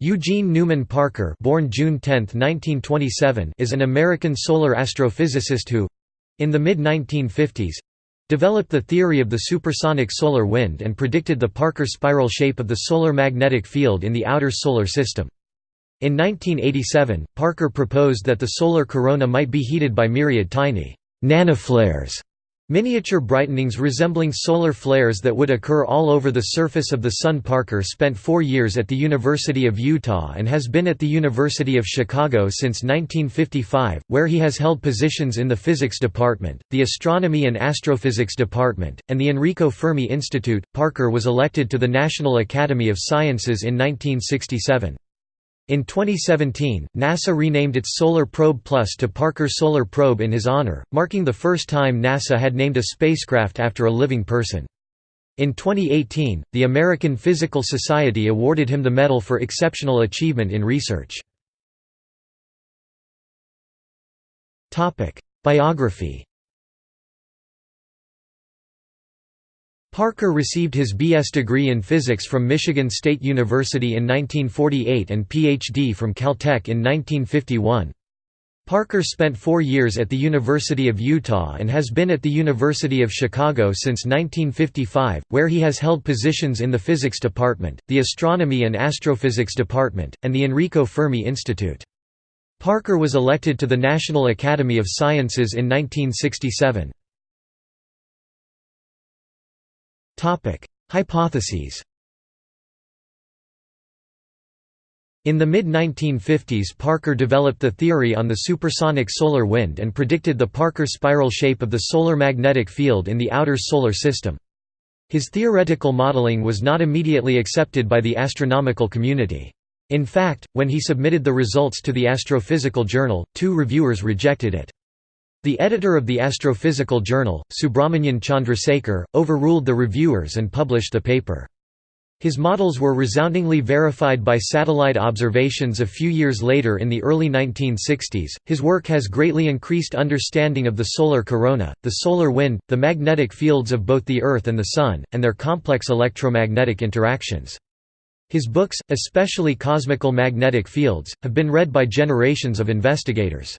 Eugene Newman Parker born June 10, 1927, is an American solar astrophysicist who—in the mid-1950s—developed the theory of the supersonic solar wind and predicted the Parker spiral shape of the solar magnetic field in the outer solar system. In 1987, Parker proposed that the solar corona might be heated by myriad tiny nanoflares Miniature brightenings resembling solar flares that would occur all over the surface of the Sun. Parker spent four years at the University of Utah and has been at the University of Chicago since 1955, where he has held positions in the Physics Department, the Astronomy and Astrophysics Department, and the Enrico Fermi Institute. Parker was elected to the National Academy of Sciences in 1967. In 2017, NASA renamed its Solar Probe Plus to Parker Solar Probe in his honor, marking the first time NASA had named a spacecraft after a living person. In 2018, the American Physical Society awarded him the Medal for Exceptional Achievement in Research. Biography Parker received his B.S. degree in physics from Michigan State University in 1948 and Ph.D. from Caltech in 1951. Parker spent four years at the University of Utah and has been at the University of Chicago since 1955, where he has held positions in the Physics Department, the Astronomy and Astrophysics Department, and the Enrico Fermi Institute. Parker was elected to the National Academy of Sciences in 1967. Topic: Hypotheses. In the mid-1950s Parker developed the theory on the supersonic solar wind and predicted the Parker spiral shape of the solar magnetic field in the outer solar system. His theoretical modeling was not immediately accepted by the astronomical community. In fact, when he submitted the results to the Astrophysical Journal, two reviewers rejected it. The editor of the Astrophysical Journal, Subrahmanyan Chandrasekhar, overruled the reviewers and published the paper. His models were resoundingly verified by satellite observations a few years later in the early 1960s. His work has greatly increased understanding of the solar corona, the solar wind, the magnetic fields of both the Earth and the Sun, and their complex electromagnetic interactions. His books, especially Cosmical Magnetic Fields, have been read by generations of investigators.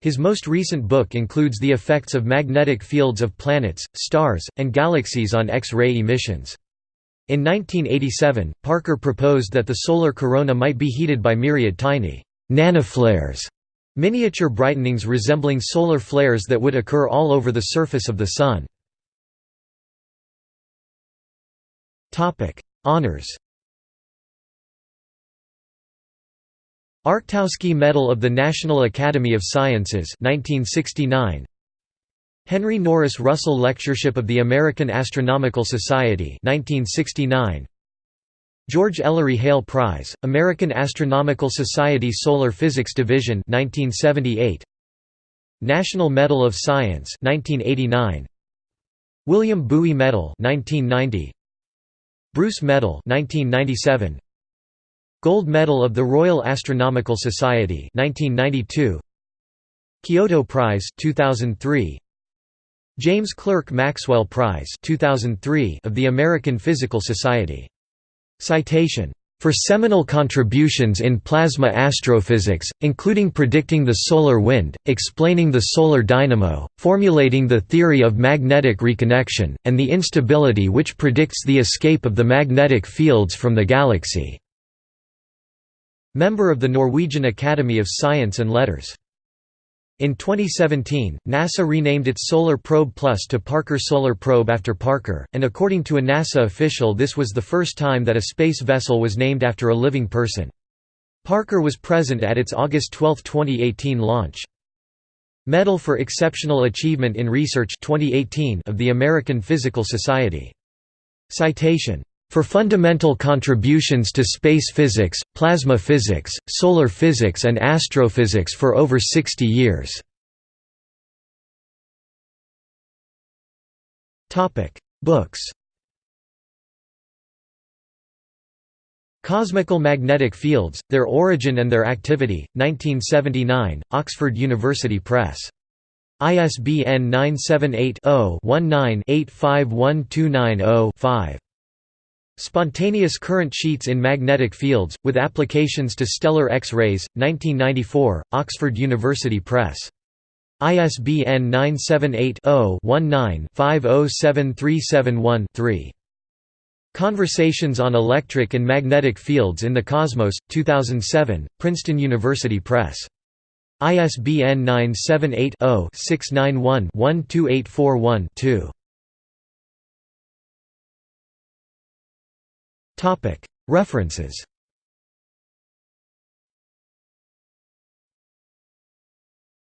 His most recent book includes the effects of magnetic fields of planets, stars, and galaxies on X-ray emissions. In 1987, Parker proposed that the solar corona might be heated by myriad tiny nanoflares, miniature brightenings resembling solar flares that would occur all over the surface of the Sun. Honors Arctowski Medal of the National Academy of Sciences 1969 Henry Norris Russell Lectureship of the American Astronomical Society 1969 George Ellery Hale Prize, American Astronomical Society Solar Physics Division 1978 National Medal of Science 1989 William Bowie Medal 1990 Bruce Medal 1997 Gold Medal of the Royal Astronomical Society 1992 Kyoto Prize 2003 James Clerk Maxwell Prize 2003 of the American Physical Society. Citation. For seminal contributions in plasma astrophysics, including predicting the solar wind, explaining the solar dynamo, formulating the theory of magnetic reconnection, and the instability which predicts the escape of the magnetic fields from the galaxy. Member of the Norwegian Academy of Science and Letters. In 2017, NASA renamed its Solar Probe Plus to Parker Solar Probe after Parker, and according to a NASA official this was the first time that a space vessel was named after a living person. Parker was present at its August 12, 2018 launch. Medal for Exceptional Achievement in Research 2018 of the American Physical Society. Citation for fundamental contributions to space physics, plasma physics, solar physics and astrophysics for over 60 years. Books Cosmical Magnetic Fields, Their Origin and Their Activity, 1979, Oxford University Press. ISBN 978 0 19 851290 5. Spontaneous current sheets in magnetic fields, with applications to stellar X-rays, 1994, Oxford University Press. ISBN 978-0-19-507371-3. Conversations on Electric and Magnetic Fields in the Cosmos, 2007, Princeton University Press. ISBN 978 0 691 12841 2. References